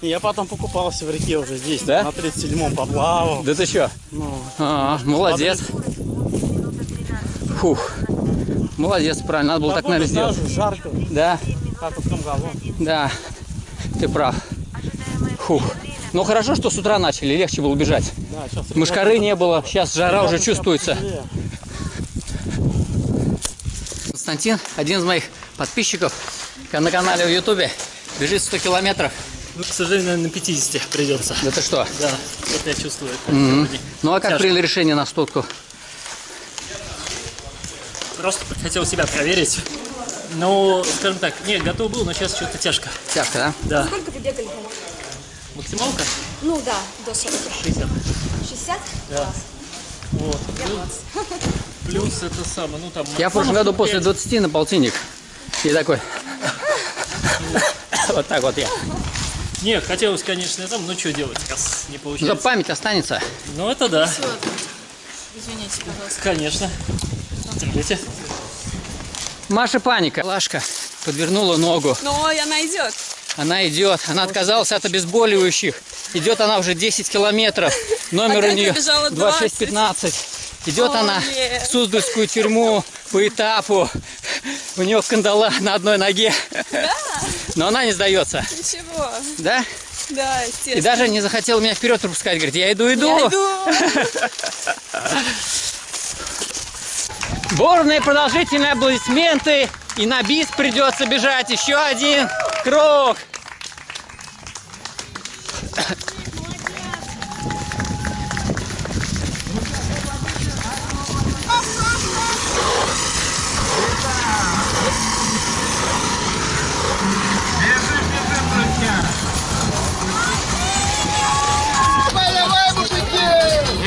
Я потом покупался в реке уже здесь, Да? на 37-м поплавал. Да ты что? Ну, А, молодец. Фух. Молодец, правильно. Надо было так, наверное, сделать. жарко, Да, как в том году. да. Ты прав. Фух. Ну хорошо, что с утра начали, легче было бежать. Да, сейчас Мышкары не было, сейчас жара уже чувствуется. Константин, один из моих подписчиков на канале в Ютубе, бежит 100 километров. Ну, к сожалению, наверное, на 50 придется. Это что? Да, вот я чувствую. Мгм. Ну а как Тяжко. приняли решение на стотку? Просто хотел себя проверить. Ну, скажем так, нет, готов был, но сейчас что-то тяжко. Тяжко, да? Да. Сколько вы бегали? Максималка? Ну да, до 40. 60. 60? Да. Вот. Я Плюс- 20. Плюс это самое, ну там... Я в прошлом году после 20 на полтинник. И такой. Вот так вот я. Нет, хотелось, конечно, там, ну что делать, раз не За получается. память останется. Ну это да, Извините, пожалуйста. конечно. Смотрите. Маша паника. Лашка подвернула ногу. Но она идет. Она идет. Она отказалась от обезболивающих. Идет она уже 10 километров. Номер А у нее я бежала 20? 2615. Идет О, она нет. в Суздальскую тюрьму по этапу. У нее кандала на одной ноге. Но она не сдается. Ничего. Да? Да, И естественно. даже не захотела меня вперед пропускать. Говорит, я иду, иду. Я иду. Бурные продолжительные аплодисменты. И на бис придется бежать еще один круг.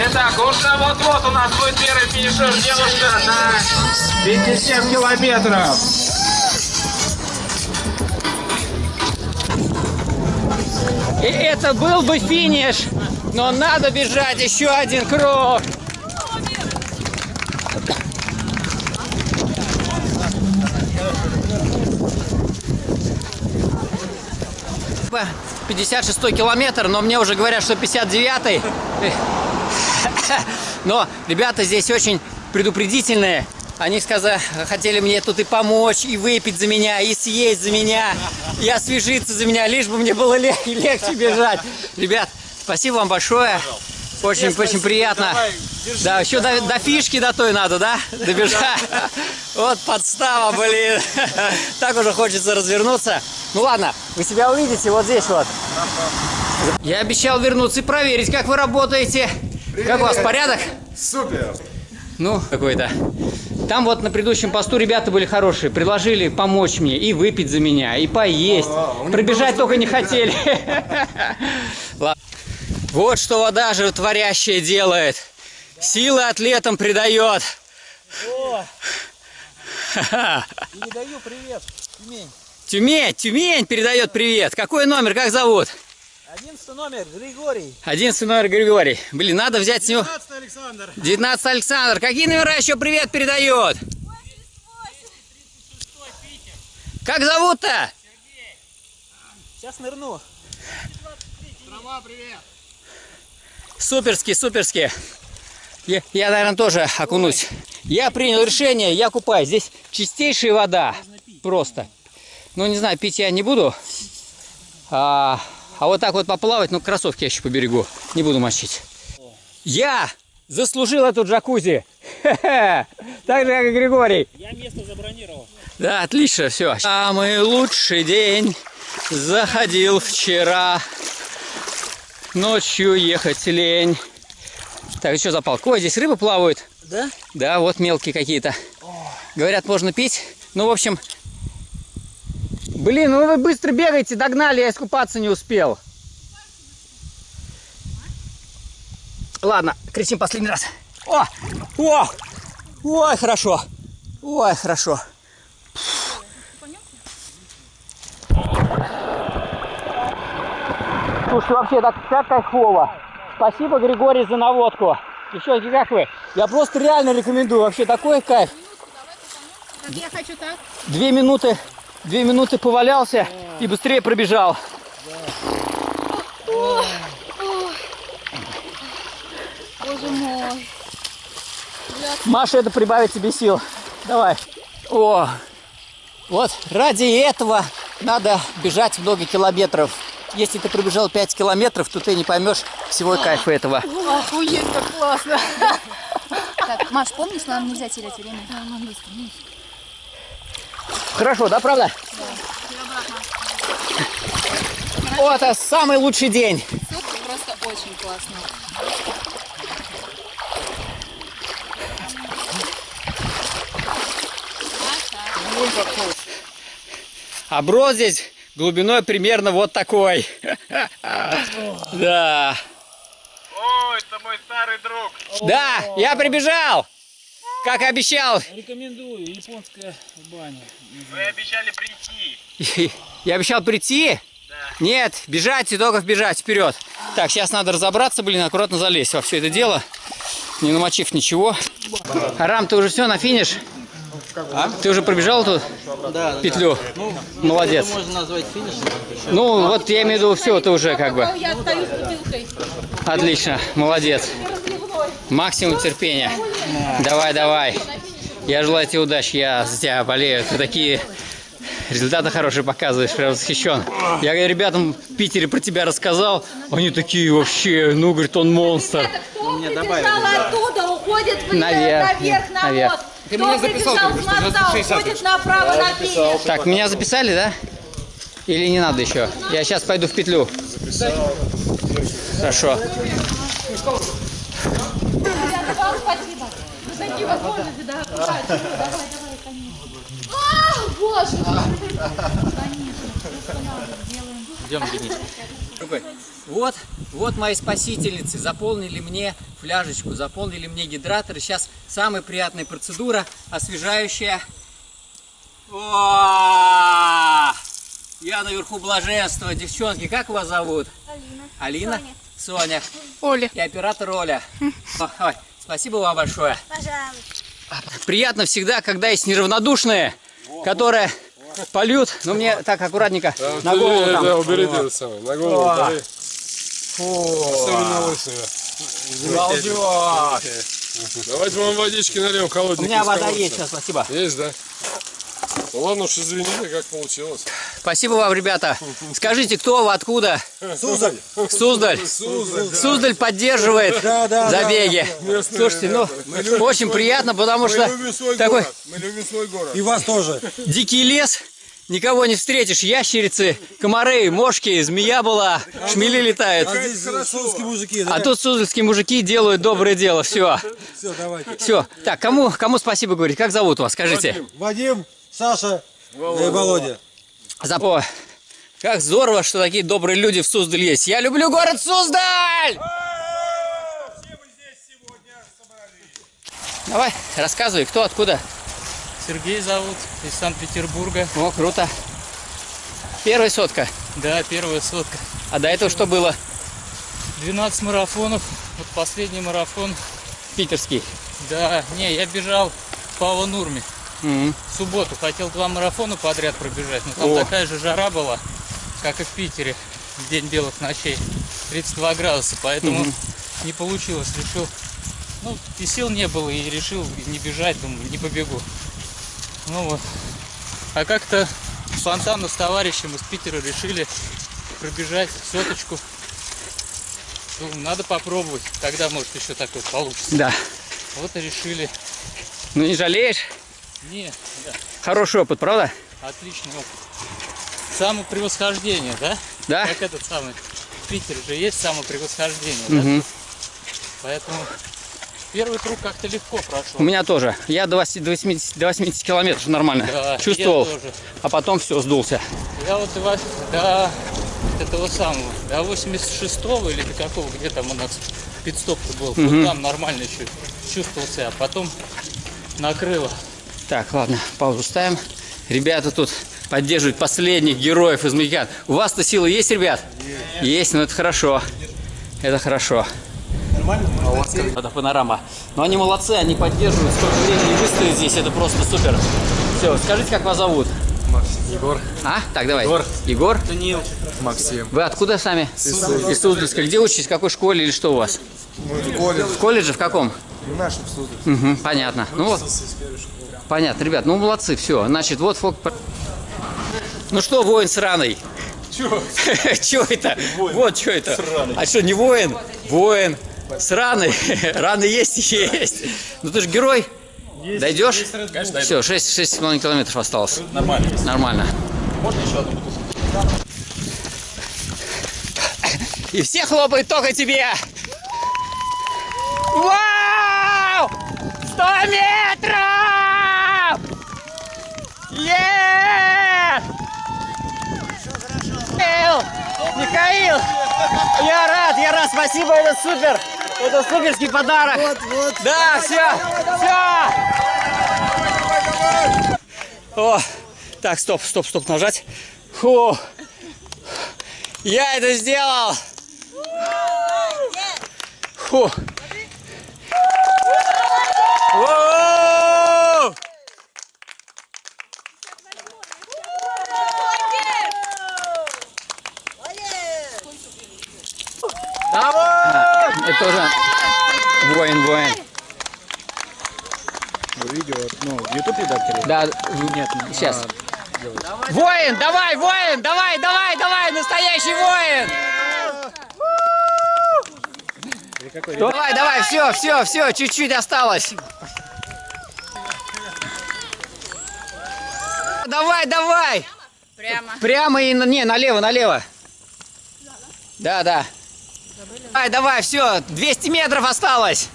Итак, уже вот-вот у нас будет первый финишер девушка на 57 километров. И это был бы финиш, но надо бежать еще один круг. Ба, 56 километр, но мне уже говорят, что 59 Но ребята здесь очень предупредительные. Они сказали, хотели мне тут и помочь, и выпить за меня, и съесть за меня, и освежиться за меня, лишь бы мне было лег- легче бежать. Ребят, спасибо вам большое. Очень, очень приятно. Да, еще до, до фишки до той надо, да? Добежать. Вот подстава, блин. Так уже хочется развернуться. Ну ладно, вы себя увидите вот здесь вот. Я обещал вернуться и проверить, как вы работаете. Как у вас порядок? Супер! Ну, какой-то. Там вот на предыдущем посту ребята были хорошие, предложили помочь мне и выпить за меня, и поесть. Пробежать только не хотели. Вот что вода животворящая делает. Силы атлетам придает. Передаю привет, Тюмень. Тюмень, Тюмень передает привет. Какой номер, как зовут? Одиннадцатый номер, Григорий. 11 номер Григорий. Блин, надо взять с него... 19 Александр. 19 Александр. Какие номера еще привет передает? Как зовут-то? Сейчас нырну. Трава, привет. Суперски, суперски. Я, я, наверное, тоже окунусь. Я принял решение, я купаюсь. Здесь чистейшая вода. Просто. Ну, не знаю, пить я не буду. А, а вот так вот поплавать, ну, кроссовки я еще поберегу. Не буду мочить. Я заслужил эту джакузи. Так же, как и Григорий. Я место забронировал. Да, отлично, все. Самый лучший день заходил вчера. Ночью ехать лень. Так, что за палка? Ой, здесь рыбы плавают. Да? Да, вот мелкие какие-то. Говорят, можно пить. Ну, в общем... Блин, ну вы быстро бегаете, догнали, я искупаться не успел. Ладно, кричим последний раз. О! О! Ой, хорошо. Ой, хорошо. Слушай, вообще так, так кайфово. Спасибо, Григорий, за наводку. Девчонки, как вы? Я просто реально рекомендую. Вообще такой кайф. Так я хочу так. Две минуты, две минуты повалялся и быстрее пробежал. О, о. Боже мой. Маша, это прибавит тебе сил. Давай. О, вот ради этого надо бежать много километров. Если ты пробежал 5 километров, то ты не поймешь всего кайфа этого. Охуеть, как классно. Так, Маш, помнишь, нам нельзя терять время? Да, нам быстро. ну. Хорошо, да, правда? О, это самый лучший день. Супер, просто очень классно. А брод здесь глубиной примерно вот такой. Да. О, это мой старый друг. Да, я прибежал. Как обещал. Рекомендую, японская баня. Вы обещали прийти. Я обещал прийти? Нет, бежать и только бежать вперед. Так, сейчас надо разобраться, блин, аккуратно залезть во все это дело, не намочив ничего. Арам, ты уже все на финиш? Ты уже пробежал тут Да, петлю? Молодец. Это можно назвать финишем. Ну, вот я имею в виду, все, ты уже как бы. Я остаюсь с бутылкой. Отлично, молодец. Максимум терпения. Давай, давай. Я желаю тебе удачи, я за тебя болею. Ты такие результаты хорошие показываешь, прям восхищен. Я говорю, ребятам в Питере про тебя рассказал, они такие вообще, ну, говорит, он монстр. Кто прибежал оттуда, уходит в- Наверх, наверх на наверх. мост. Ты Кто меня записал с моста, 60 уходит направо на финиш. Так, меня записали, да? Или не надо еще? Я сейчас пойду в петлю. Хорошо. Такие возможности, да. Давай, давай, давай, конечно. А, боже. Идем, Денис. Другой. Вот, вот мои спасительницы. Заполнили мне фляжечку, заполнили мне гидратор. Сейчас самая приятная процедура, освежающая. О! Я наверху блаженства. Девчонки, как вас зовут? Алина. Алина? Соня. Оля. И оператор Оля. Ой, спасибо вам большое. Пожалуйста. Приятно всегда, когда есть неравнодушные, которые польют. Ну, мне так аккуратненько на голову там. Да, уберите это самое, на голову О. Фу. Особенно лысые. Балдеж. Давайте вам водички нальем У холодненькой. меня вода колодца. есть, сейчас, спасибо. Есть, да? Ну ладно уж, извините, как получилось. Спасибо вам, ребята. Скажите, кто вы, откуда? Суздаль. Суздаль. Суздаль, да. Суздаль поддерживает Да, да, забеги. да. Местные Слушайте, ну. Мы любим очень свой приятно, потому Мы что любим свой такой город. Мы любим свой город. И вас тоже. дикий лес, никого не встретишь, ящерицы, комары, мошки, змея была, шмели летают. А здесь мужики, да? А тут суздальские мужики делают доброе дело, все. Все, давайте. Все. Так, кому, кому спасибо говорить? Как зовут вас? Скажите. Вадим, Саша и Володя. Запо. Как здорово, что такие добрые люди в Суздале есть. Я люблю город Суздаль! Давай, рассказывай, кто, откуда. Сергей зовут, из Санкт-Петербурга. О, круто. Первая сотка. Да, первая сотка. А до этого что было? 12 марафонов. Вот последний марафон. Питерский. Да, не, я бежал в Мгм. В субботу хотел два марафона подряд пробежать, но там О. такая же жара была, как и в Питере в день белых ночей. 32 градуса, поэтому Мгм. не получилось. Решил, ну, и сил не было, и решил не бежать, думаю, не побегу. Ну вот. А как-то спонтанно с товарищем из Питера решили пробежать соточку. Думаю, надо попробовать, тогда может еще такое получится. Да. Вот и решили. Ну не жалеешь? Не, да. Хороший опыт, правда? Отличный опыт. Самопревосхождение, да? Да. Как этот самый. В Питере же есть самопревосхождение, Мгм. да? Поэтому первый круг как-то легко прошел. У меня тоже. Я до 80, до 80, до 80 километров нормально Да, чувствовал. А потом все, сдулся. Я вот до, до этого самого, до 86-го или до какого, где там у нас пидстоп был, Мгм. вот там нормально еще чувствовал себя, а потом накрыло. Так, ладно, паузу ставим. Ребята тут поддерживают последних героев из Магикан. У вас-то силы есть, ребят? Есть. ну это хорошо. Это хорошо. Нормально? Это панорама. Но они молодцы, они поддерживают, столько времени выстоят здесь, это просто супер. Все, скажите, как вас зовут? Егор. А? Так, давай. Егор. Егор? Даниил. Максим. Вы откуда сами? Из Суздальска. Где учитесь? В какой школе или что у вас? Мы в колледже. В колледже? В каком? В нашем Суздальске. Угу, понятно. Ну вот. Понятно, ребят, ну молодцы, все. Значит, вот фок... Ну что, воин сраный? Чё это? Вот что это. А что, не воин? Воин. Сраный. Раны есть? Есть. Ну ты же герой. Дойдешь? Конечно, Все, 6, 6,5 километров осталось. Нормально. Нормально. Можно еще одну бутылку? И все хлопают только тебе. Вау! 100 метров! Е! Михаил! Михаил! Я рад, я рад, спасибо, это супер! Это суперский подарок! Вот, вот. Да, все, все! О, так, стоп, стоп, стоп, нажать. Фу. Я это сделал! Фу. Воу! Это тоже воин, воин. Видео, ну, в YouTube редакторе? Да, нет, сейчас. Воин, давай, воин, давай, давай, давай, настоящий воин! Давай, давай, все, все, все, чуть-чуть осталось. Давай, давай. Прямо. Прямо и на- не налево, налево. Да, да. Давай, давай, все, 200 метров осталось.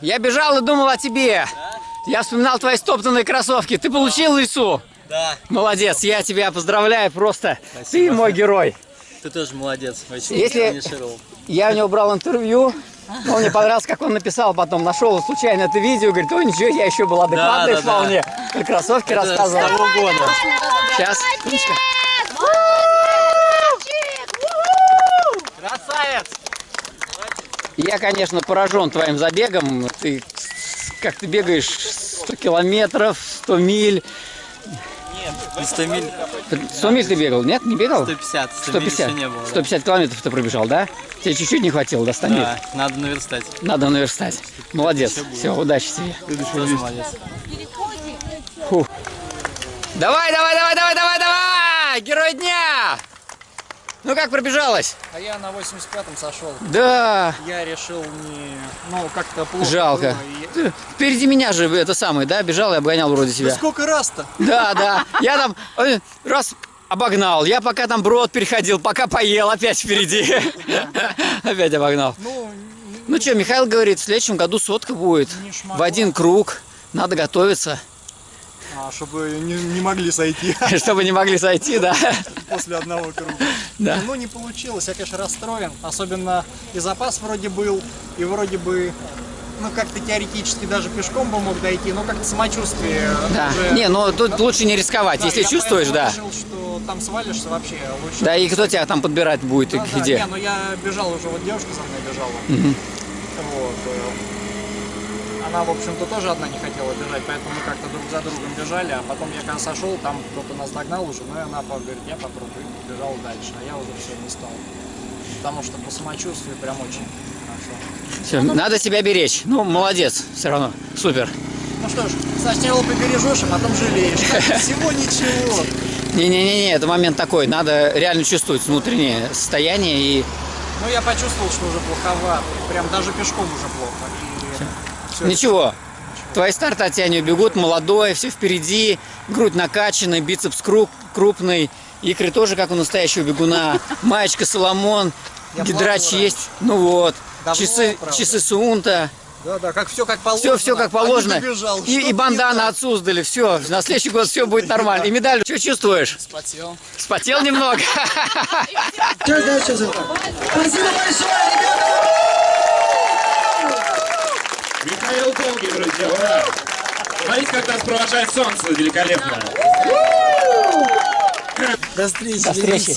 Я бежал и думал о тебе. Я вспоминал твои стоптанные кроссовки. Ты получил лису? Да. Молодец, я тебя поздравляю просто. Ты мой герой. Ты тоже молодец. Очень Если-. Я у него брал интервью. Он мне понравился, как он написал потом. Нашел случайно это видео. Говорит, ой, ничего, я еще был адекватный Да, да, да. вполне. Про кроссовки Это рассказывал. с того года. Сейчас. Красавец! Я, конечно, поражен твоим забегом. Ты как ты бегаешь 100 километров, 100 миль. Нет, 100 миль. 100 миль ты бегал? Нет, не бегал? 150. 100 миль еще не было. да. 150 километров ты пробежал, да? Тебе чуть-чуть не хватило, да, Стамир? Да, надо наверстать. Надо наверстать. Молодец. Все, удачи тебе. Тоже молодец. Фу. Давай, давай, давай, давай, давай, давай! Герой дня! Ну как пробежалась? А я на 85-м сошел. Да. Я решил не... Ну, как-то плохо Жалко. было, и- Впереди меня же это самое, да, бежал и обгонял вроде Да себя. сколько раз-то? Да, да. Я там э, раз обогнал. Я пока там брод переходил, пока поел, опять впереди. Опять обогнал. Ну что, Михаил говорит, в следующем году сотка будет. В один круг. Надо готовиться. А, чтобы не, не могли сойти. Чтобы не могли сойти, да. После одного круга. Да. Ну, не получилось, я, конечно, расстроен. Особенно и запас вроде был, и вроде бы, ну, как-то теоретически даже пешком бы мог дойти, но как-то самочувствие Да. уже... Не, ну тут лучше не рисковать. Да, Если чувствуешь, да. решил, что там свалишься вообще лучше. Да, и кто тебя там подбирать будет, и Да, да, где? Не, ну я бежал уже, вот девушка за мной бежала. Мгм. Вот. Она, в общем-то, тоже одна не хотела бежать, поэтому мы как-то друг за другом бежали, а потом я когда сошел, там кто-то нас догнал уже, ну и она говорит, я попробую, и побежал дальше, а я уже все не стал. Потому что по самочувствию прям очень хорошо. Всё, надо себя беречь. Ну, молодец, все равно. Супер. Ну что ж, сначала побережешь, а потом жалеешь. Всего ничего. Не-не-не, это момент такой. Надо реально чувствовать внутреннее состояние и Ну я почувствовал, что уже плоховато. Прям даже пешком уже плохо. И всё. Ничего. Твои старты от тебя не убегут, молодой, все впереди, грудь накачанная, бицепс круп, крупный, икры тоже как у настоящего бегуна, маечка Соломон, Я гидрач есть, ну вот, Давно, часы, правда. часы Сунта, Да, да, как все как положено. все, все как а положено, и, Что-то и не бандана от Суздали, все, на следующий год все будет нормально, и медаль, что чувствуешь? Спотел. Спотел немного? Спасибо большое, ребята! Михаил Долгий, друзья, ура! Смотрите, как нас провожает солнце великолепно. До встречи. До встречи.